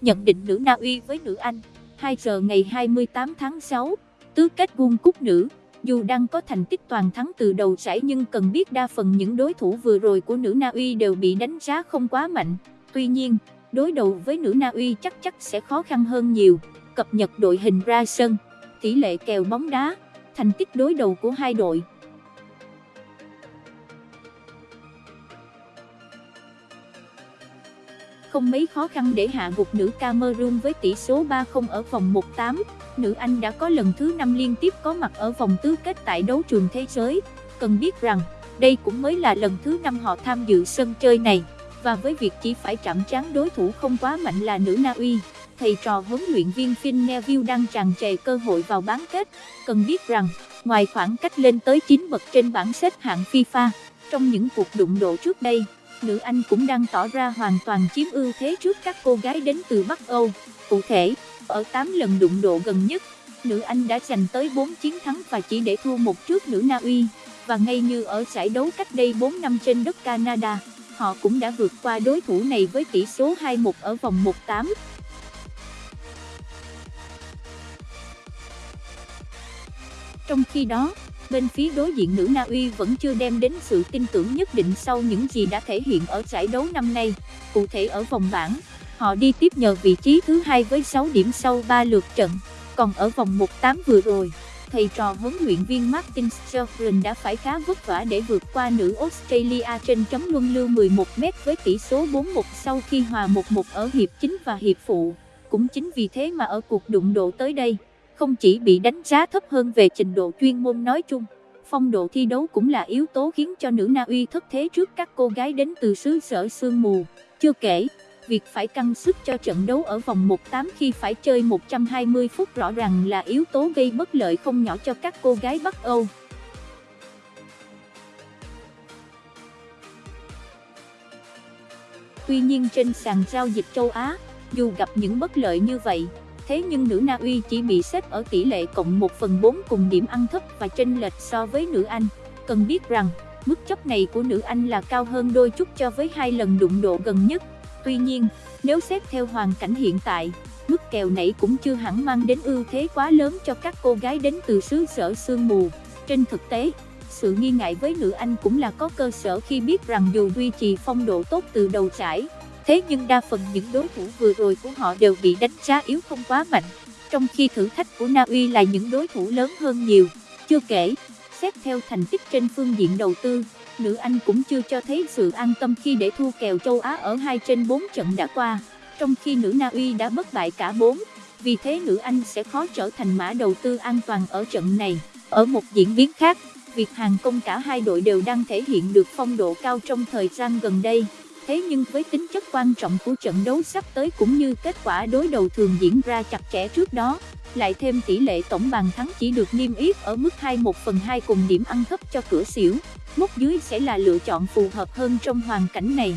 Nhận định nữ Na Uy với nữ Anh 2 giờ ngày 28 tháng 6, tứ kết World Cup nữ dù đang có thành tích toàn thắng từ đầu giải nhưng cần biết đa phần những đối thủ vừa rồi của nữ Na Uy đều bị đánh giá không quá mạnh. Tuy nhiên, đối đầu với nữ Na Uy chắc chắc sẽ khó khăn hơn nhiều. Cập nhật đội hình ra sân, tỷ lệ kèo bóng đá, thành tích đối đầu của hai đội. Không mấy khó khăn để hạ gục nữ Cameroon với tỷ số 3-0 ở vòng 1-8 nữ Anh đã có lần thứ 5 liên tiếp có mặt ở vòng tứ kết tại đấu trường thế giới. Cần biết rằng, đây cũng mới là lần thứ 5 họ tham dự sân chơi này, và với việc chỉ phải chạm trán đối thủ không quá mạnh là nữ Na Uy, thầy trò huấn luyện viên Phil Neville đang tràn trề cơ hội vào bán kết. Cần biết rằng, ngoài khoảng cách lên tới 9 bậc trên bảng xếp hạng FIFA, trong những cuộc đụng độ trước đây, nữ Anh cũng đang tỏ ra hoàn toàn chiếm ưu thế trước các cô gái đến từ Bắc Âu. Cụ thể, ở 8 lần đụng độ gần nhất, nữ Anh đã giành tới 4 chiến thắng và chỉ để thua một trước nữ Na Uy, và ngay như ở giải đấu cách đây 4 năm trên đất Canada, họ cũng đã vượt qua đối thủ này với tỷ số 2-1 ở vòng 1-8. Trong khi đó, bên phía đối diện nữ Na Uy vẫn chưa đem đến sự tin tưởng nhất định sau những gì đã thể hiện ở giải đấu năm nay, cụ thể ở vòng bảng. Họ đi tiếp nhờ vị trí thứ hai với 6 điểm sau 3 lượt trận, còn ở vòng 1-8 vừa rồi, thầy trò huấn luyện viên Martin Sturgeon đã phải khá vất vả để vượt qua nữ Australia trên chấm luân lưu 11m với tỷ số 4-1 sau khi hòa 1-1 ở hiệp chính và hiệp phụ. Cũng chính vì thế mà ở cuộc đụng độ tới đây, không chỉ bị đánh giá thấp hơn về trình độ chuyên môn nói chung, phong độ thi đấu cũng là yếu tố khiến cho nữ Na Uy thất thế trước các cô gái đến từ xứ sở sương mù. Chưa kể, việc phải căng sức cho trận đấu ở vòng 1-8 khi phải chơi 120 phút rõ ràng là yếu tố gây bất lợi không nhỏ cho các cô gái Bắc Âu. Tuy nhiên trên sàn giao dịch châu Á, dù gặp những bất lợi như vậy, thế nhưng nữ Na Uy chỉ bị xếp ở tỷ lệ cộng 1 phần 4 cùng điểm ăn thấp và chênh lệch so với nữ Anh. Cần biết rằng, mức chấp này của nữ Anh là cao hơn đôi chút cho với hai lần đụng độ gần nhất. Tuy nhiên, nếu xét theo hoàn cảnh hiện tại, mức kèo nãy cũng chưa hẳn mang đến ưu thế quá lớn cho các cô gái đến từ xứ sở sương mù. Trên thực tế, sự nghi ngại với nữ Anh cũng là có cơ sở khi biết rằng dù duy trì phong độ tốt từ đầu trải thế nhưng đa phần những đối thủ vừa rồi của họ đều bị đánh giá yếu không quá mạnh, trong khi thử thách của Na Uy là những đối thủ lớn hơn nhiều. Chưa kể, xét theo thành tích trên phương diện đầu tư, nữ Anh cũng chưa cho thấy sự an tâm khi để thua kèo châu Á ở 2 trên 4 trận đã qua, trong khi nữ Na Uy đã bất bại cả 4, vì thế nữ Anh sẽ khó trở thành mã đầu tư an toàn ở trận này. Ở một diễn biến khác, việc hàng công cả hai đội đều đang thể hiện được phong độ cao trong thời gian gần đây. Thế nhưng với tính chất quan trọng của trận đấu sắp tới cũng như kết quả đối đầu thường diễn ra chặt chẽ trước đó, lại thêm tỷ lệ tổng bàn thắng chỉ được niêm yết ở mức 21 phần 2 cùng điểm ăn thấp cho cửa xỉu, mốc dưới sẽ là lựa chọn phù hợp hơn trong hoàn cảnh này.